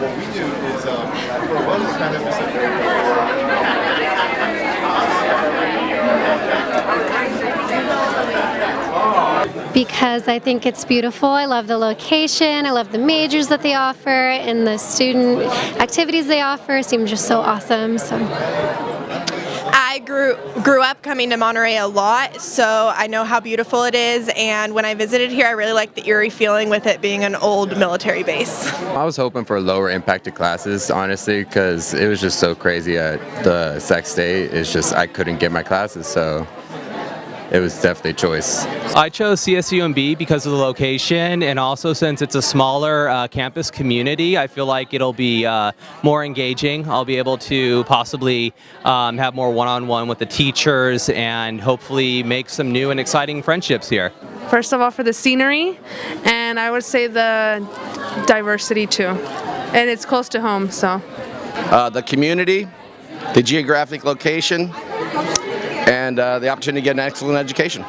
what we do is um, for a wellness of because I think it's beautiful. I love the location, I love the majors that they offer, and the student activities they offer seem just so awesome. So. Grew grew up coming to Monterey a lot, so I know how beautiful it is. And when I visited here, I really liked the eerie feeling with it being an old military base. I was hoping for lower impacted classes, honestly, because it was just so crazy at the Sac State. It's just I couldn't get my classes, so it was definitely a choice. I chose CSUMB because of the location and also since it's a smaller uh, campus community, I feel like it'll be uh, more engaging. I'll be able to possibly um, have more one-on-one with the teachers and hopefully make some new and exciting friendships here. First of all, for the scenery, and I would say the diversity too. And it's close to home, so. Uh, the community, the geographic location, and uh, the opportunity to get an excellent education.